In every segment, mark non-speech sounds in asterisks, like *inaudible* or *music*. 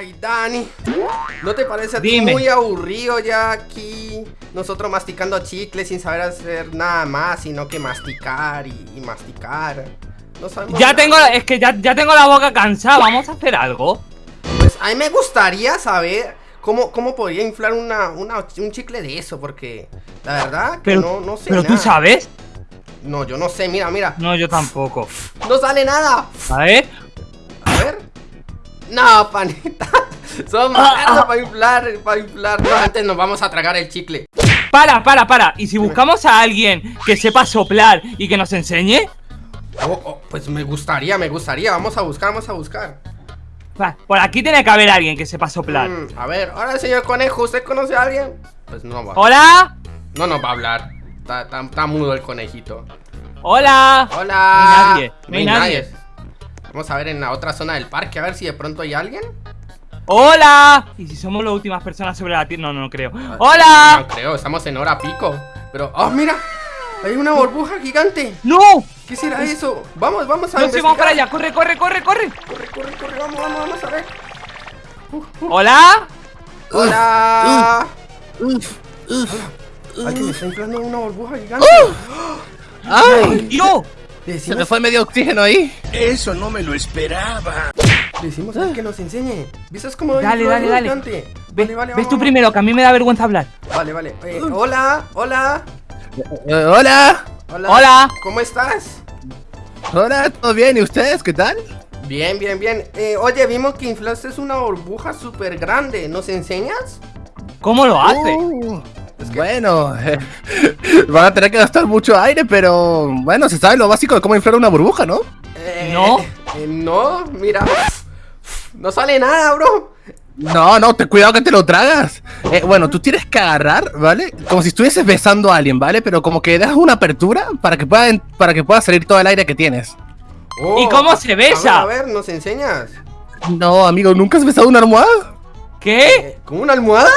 Ay, Dani, ¿no te parece a ti Dime. muy aburrido ya aquí? Nosotros masticando chicles sin saber hacer nada más, sino que masticar y, y masticar. No sabemos Ya nada. tengo, es que ya, ya tengo la boca cansada, vamos a hacer algo. Pues a mí me gustaría saber cómo, cómo podría inflar una, una- un chicle de eso, porque la verdad que Pero, no, no sé pero tú sabes. No, yo no sé, mira, mira. No, yo tampoco. No sale nada. A ver. No, panita. *laughs* Son malas para inflar, para inflar. No, antes nos vamos a tragar el chicle. Para, para, para. ¿Y si buscamos a alguien que sepa soplar y que nos enseñe? Oh, oh, pues me gustaría, me gustaría. Vamos a buscar, vamos a buscar. Por aquí tiene que haber alguien que sepa soplar. Mm, a ver, ahora señor conejo, ¿usted conoce a alguien? Pues no va. ¡Hola! No nos va a hablar. Está, está- está mudo el conejito. ¡Hola! Hola. No hay nadie, no hay nadie. Vamos a ver en la otra zona del parque, a ver si de pronto hay alguien. ¡Hola! ¿Y si somos las últimas personas sobre la tierra? No, no, no creo. No ¡Hola! creo, estamos en hora pico. Pero, oh, mira, hay una burbuja gigante. ¡No! ¿Qué será eso? Vamos, vamos a No, sí, vamos para allá. ¡Corre, corre, corre, corre! Corre, corre, corre, vamos, vamos, vamos a ver. ¡Hola! Hola. Uf, uf. Alguien está inflando una burbuja gigante. ¡Ay! ¡Yo! Le Se me decimos, fue medio oxígeno ahí. Eso no me lo esperaba. decimos a él que nos enseñe. ¿Viste es como Dale, dale, dale. Vale, vale, ves tú vamos, primero, que a mí me da vergüenza hablar. Vale, vale. Eh, hola, hola, Eh, hola. hola. Hola. ¿Cómo estás? Hola, ¿todo bien? ¿Y ustedes? ¿Qué tal? Bien, bien, bien. Eh, oye, vimos que inflaste una burbuja súper grande. ¿Nos enseñas? ¿Cómo lo hace? Uh, Bueno, eh, *laughs* van a tener que gastar mucho aire, pero bueno, se sabe lo básico de cómo inflar una burbuja, ¿no? Eh, No. eh, no, mira. No sale nada, bro. No, no, te cuidado que te lo tragas. Eh, bueno, tú tienes que agarrar, ¿vale? Como si estuvieses besando a alguien, ¿vale? Pero como que das una apertura para que pueda, para que pueda salir todo el aire que tienes. ¿Y cómo se besa? A ver, a ver, ¿nos enseñas? No, amigo, ¿nunca has besado una almohada? ¿Qué? ¿Con una almohada?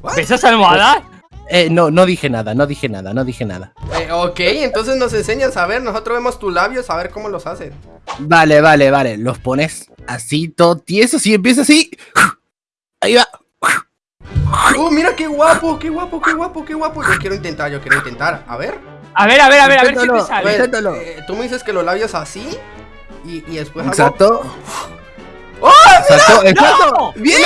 What? ¿Besas almohada? Eh, no, no dije nada, no dije nada, no dije nada. Eh, ok, entonces nos enseñas a ver. Nosotros vemos tus labios a ver cómo los hacen. Vale, vale, vale. Los pones así, todo tieso, y empieza así. Ahí va. ¡Oh, mira qué guapo, qué guapo, qué guapo, qué guapo! Yo quiero intentar, yo quiero intentar. A ver. A ver, a ver, a ver, a ver si te sale. ver, eh, tú me dices que los labios así y, y después hago- Exacto. ¡Oh, Exacto, exacto. ¡No! ¡Bien!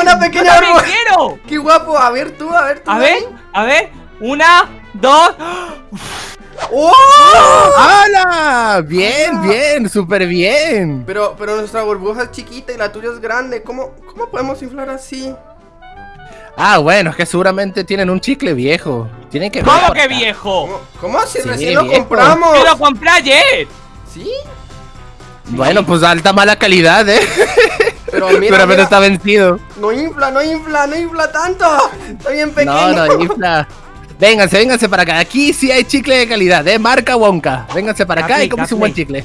¡Una ¡Yo pequeña quiero! ¡Qué guapo! A ver tú, a ver tú. A ver, a ver. Una, dos. ¡Oh! ¡Hala! Bien, bien, súper bien. Pero, pero nuestra burbuja es chiquita y la tuya es grande. ¿Cómo, cómo podemos inflar así? Ah, bueno, es que seguramente tienen un chicle viejo. Tienen que ver ¿Cómo que viejo? ¿Cómo, cómo si Sí, recién lo compramos? ¡Que lo compré ayer! ¿Sí? Bueno, pues alta mala calidad, eh. *laughs* Pero mira, Seguramente mira, está vencido. no infla, no infla, no infla tanto. Está bien pequeño. No, no, *laughs* infla. Vénganse, vénganse para acá. Aquí sí hay chicle de calidad, eh. Marca Wonka. Vénganse para acá Capley, y comes un buen chicle.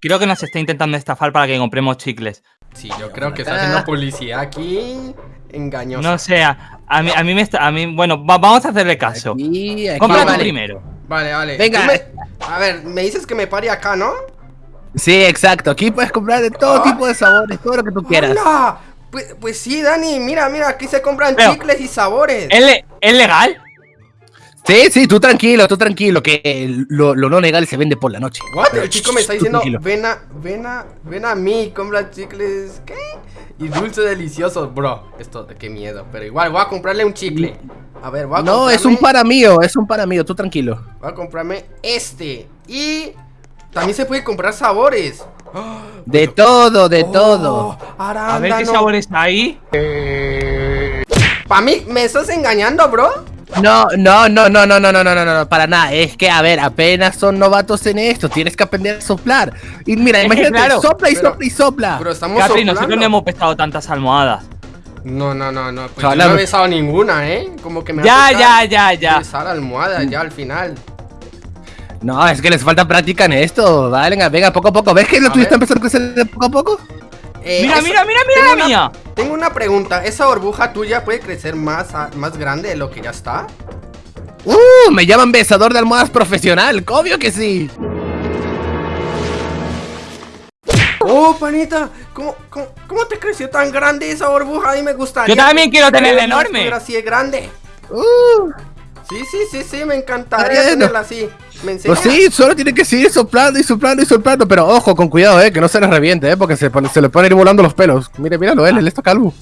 Creo que nos está intentando estafar para que compremos chicles. Sí, yo creo que está haciendo publicidad aquí. Engañosa. No sé, a, a mí, a mí me está. A mí, bueno, va- vamos a hacerle caso. Aquí, aquí, Compra vale. primero. Vale, vale. Venga. Me- A ver, me dices que me pare acá, ¿no? Sí, exacto. Aquí puedes comprar de todo tipo de sabores, todo lo que tú quieras. ¡Hala! Pues, pues sí, Dani, mira, mira, aquí se compran Pero- chicles y sabores. ¿Es, le- ¿Es legal? Sí, sí, tú tranquilo, tú tranquilo, que eh, lo, lo no legal se vende por la noche. What? El chico me está diciendo, ven a, ven a, ven a mí, compra chicles, ¿qué? Y dulces deliciosos, bro. Esto, qué miedo, pero igual voy a comprarle un chicle. A ver, voy a No, es un para mío, es un para mío, tú tranquilo. Voy a comprarme este. Y también se puede comprar sabores. De todo, de Oh, todo. A ver qué arándano. sabor está ahí. Pa' mí, ¿me estás engañando, bro? No, no, no, no, no, no, no, no, no, no, para nada. Es que, a ver, apenas son novatos en esto, tienes que aprender a soplar. Y mira, Es imagínate, claro, sopla y pero- sopla y sopla. Pero estamos Capri, soplando. nosotros no hemos pesado tantas almohadas. No, no, no, no. Pues yo no he besado ninguna, ¿eh? Como que me Ya, va a tocar ya, ya, ya. Besar almohada ya al final. No, es que les falta práctica en esto. Vale, venga, venga, poco a poco. ¿Ves que lo A tuyo está empezando a crecer de poco a poco? Eh, Mira, mira, mira, mira la una- mía. Tengo una pregunta. ¿Esa burbuja tuya puede crecer más, a- más grande de lo que ya está? ¡Uh! Me llaman besador de almohadas profesional. Obvio que sí. ¡Oh, panita, ¿cómo, cómo, cómo te creció tan grande esa burbuja? A mí me gustaría. Yo también quiero tenerla enorme. así de grande. Uh, Sí, sí, sí, sí, me encantaría Bueno. tenerla así. Pues sí, solo tiene que seguir soplando y soplando y soplando, pero ojo, con cuidado, eh, que no se les reviente, eh, porque se, pone- se le pueden ir volando los pelos. Mire, míralo, él, él está calvo.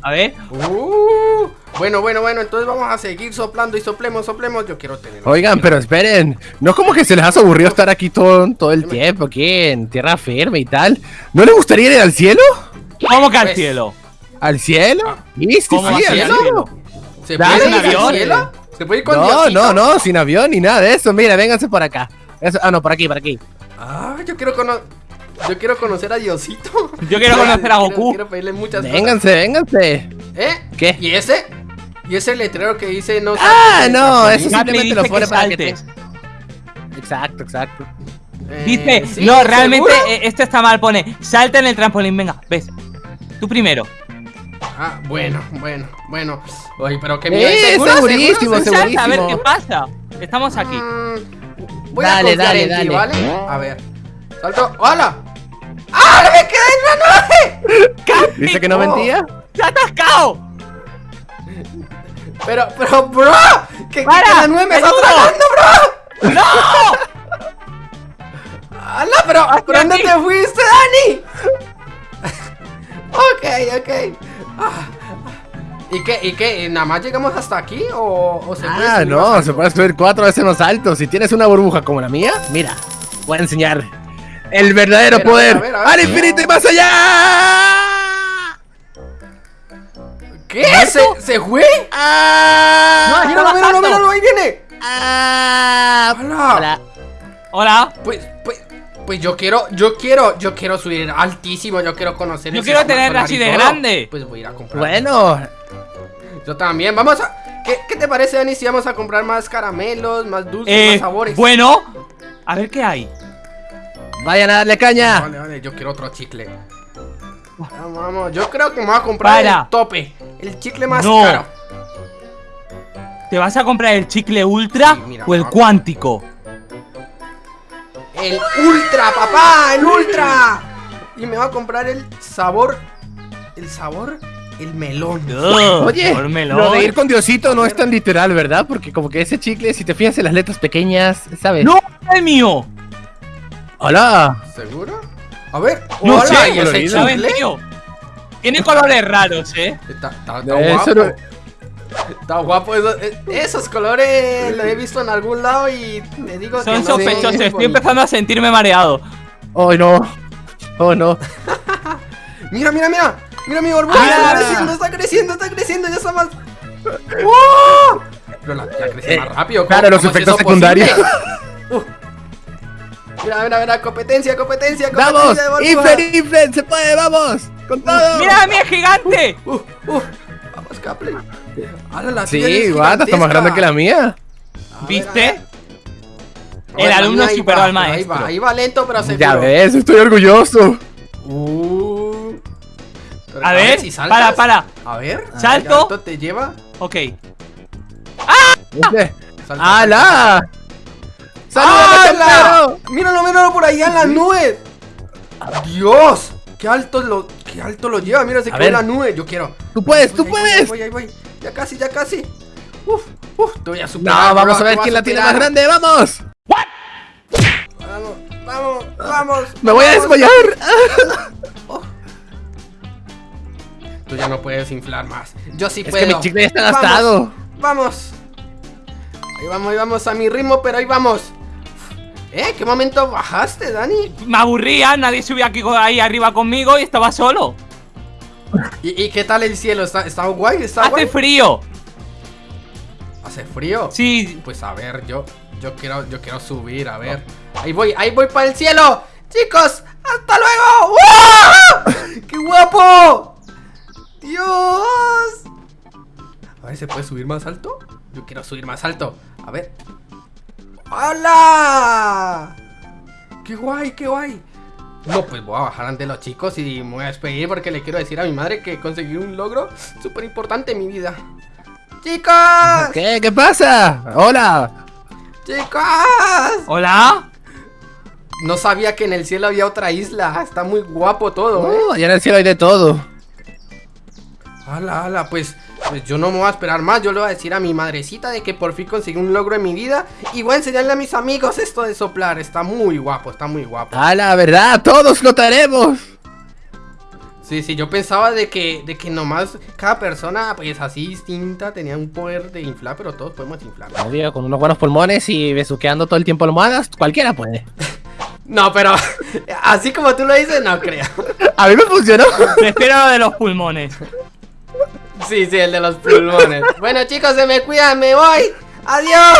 A ver. Uh, bueno, bueno, bueno, entonces vamos a seguir soplando y soplemos, soplemos. Yo quiero tener. Oigan, pero esperen, no es como que se les hace aburrido estar aquí todo, todo el tiempo, aquí en tierra firme y tal. ¿No les gustaría ir al cielo? ¿Cómo que al Pues, cielo? ¿Al cielo? Sí, sí, ¿Cómo sí, al cielo. ¿Se puede ir al cielo? ¿Se puede ir con No, Diosito? no, no, sin avión ni nada de eso. Mira, vénganse por acá. Eso- ah, no, por aquí, por aquí. Ah, yo quiero conocer. Yo quiero conocer a Diosito. Yo quiero *laughs* conocer a Goku. Quiero, quiero pedirle muchas Vénganse, vénganse. cosas. ¿Eh? ¿Qué? ¿Y ese? ¿Y ese letrero que dice no Ah, no, eso simplemente lo pone que para que te... Exacto, exacto. Eh, Dice, ¿sí? no, realmente eh, esto está mal. Pone, salta en el trampolín. Venga, ves. Tú primero. Ah, bueno, bueno, bueno. Oye, pero qué Eh, miedo. ¿Seguro, está seguro? salta, a ver segurísimo. qué pasa. Estamos aquí. Mm, voy Dale, a dale, en ti, dale. ¿vale? A ver. Salto. ¡Hola! ¡Ah! ¡Me quedé en la nube! ¿Dice que no mentía? ¡Se ha atascado! Pero, pero, bro. ¿Qué, qué, ¡Para! que la nube me está tragando, bro? ¡No! ¡Hala! Pero, ¿pero dónde te fuiste, Dani? Ok, ok. Ah, ¿Y qué? ¿Y qué? ¿Nada más llegamos hasta aquí? ¿O, o se puede Ah, subir no, más se puede subir cuatro veces más alto. Si tienes una burbuja como la mía, mira, voy a enseñar el verdadero A ver, a poder ver, a ver, a al infinito y más allá. ¿Qué? ¿Se, ¿Se fue? Ah, No, Míralo, míralo, míralo, ahí viene. ah, Hola. hola. Hola. Pues, pues, pues yo quiero, yo quiero, yo quiero subir altísimo, yo quiero conocer Yo ese quiero solar así de todo. grande. Pues voy a ir a comprar. Bueno, Yo también, vamos a. ¿Qué, qué te parece, Dani, si vamos a comprar más caramelos, más dulces, Eh, más sabores? bueno. A ver qué hay. vayan a darle caña. Vale, vale, yo quiero otro chicle. Vamos, vamos, yo creo que me voy a comprar Para. el tope, el chicle más No. caro. ¿Te vas a comprar el chicle ultra Sí, mira, o el vamos. cuántico? El ultra, papá, el ultra. Y me voy a comprar el sabor, el sabor, el melón. Oye, por melón. lo de ir con Diosito no es tan literal, ¿verdad? Porque como que ese chicle, si te fijas en las letras pequeñas, ¿sabes? ¡No! ¡El mío! Hola. ¿Seguro? A ver, No hola, sé, ¿y ese colorido. ¿sabes, chicle? Tiene colores raros, ¿eh? Está, está, está Eso guapo. no- Está guapo. eso- eh, esos colores los he visto en algún lado y te digo que Son no son sospechosos. Estoy empezando a sentirme mareado. Oh, no. Oh, no. *laughs* Mira, mira, mira. Mira mi burbuja. Ah. Está creciendo, está creciendo, está creciendo. Ya está más. ¡Wow! *laughs* Pero la, ya crece Eh, más rápido. claro, ¿cómo- los efectos secundarios. Uh. *laughs* Mira, mira, mira. Competencia, competencia, competencia. ¡Vamos! ¡Inflen, inflen! ¡Se puede! ¡Vamos! ¡Con todo! ¡Mira, mi gigante! Uh, uh. Vamos, Capley. Ahora la Sí, guata, está más grande que la mía. A ¿Viste? ver. El alumno ahí superó va, al pero Ahí maestro. va, ahí va lento, pero seguro. Ya ves, estoy orgulloso. Uh. A ver, si saltas. para, para. A ver. Salto. ¿qué alto te lleva? Ok. ¿Viste? ¡Hala! ¡Hala! ¡Salud, Míralo, míralo por allá en las nubes. ¡Dios! ¡Qué alto lo, qué alto lo lleva! Mira, se quedó en la nube. Yo quiero. ¡Tú puedes, tú Ahí voy, ahí puedes! voy, ahí voy. Ya casi, ya casi. Uf, uf, te voy a superar. No, vamos bro, a ver quién la tiene más grande, ¡vamos! Vamos, vamos, vamos. ¡Me voy a desmayar! Tú ya no puedes inflar más. Yo sí Es puedo. que mi chicle ya está Vamos, gastado. Vamos. Ahí vamos, ahí vamos a mi ritmo, pero ahí vamos. ¿Eh? ¿Qué momento bajaste, Dani? Me aburría, nadie subía aquí ahí arriba conmigo y estaba solo. ¿Y, y qué tal el cielo? ¿Está, está guay? ¿Está Hace guay? frío. ¿Hace frío? Sí. Pues a ver, yo, yo quiero, yo quiero subir, a ver. Ahí voy, ahí voy para el cielo. Chicos, hasta luego. ¡Wow! ¡Qué guapo! Dios. A ver, ¿se puede subir más alto? Yo quiero subir más alto. A ver. ¡Hola! ¡Qué guay, qué guay! No, pues voy a bajar ante los chicos y me voy a despedir porque le quiero decir a mi madre que conseguí un logro súper importante en mi vida. ¡Chicos! ¿Qué? ¿Qué pasa? ¡Hola! ¡Chicos! Hola. no sabía que en el cielo había otra isla. Está muy guapo todo, ¿eh? Oh, allá en el cielo hay de todo. Ala, ala, pues, pues yo no me voy a esperar más. Yo le voy a decir a mi madrecita de que por fin conseguí un logro en mi vida. Y voy a enseñarle a mis amigos esto de soplar. Está muy guapo, está muy guapo. A la verdad, todos lo haremos. Sí, sí, yo pensaba de que, de que nomás cada persona, pues así distinta, tenía un poder de inflar, pero todos podemos inflar. Obvio, con unos buenos pulmones y besuqueando todo el tiempo almohadas, cualquiera puede. *laughs* No, pero *laughs* así como tú lo dices, no creo. *laughs* A mí me funcionó. Prefiero lo de los pulmones. Sí, sí, el de los pulmones. Bueno, chicos, se me cuidan, me voy. Adiós.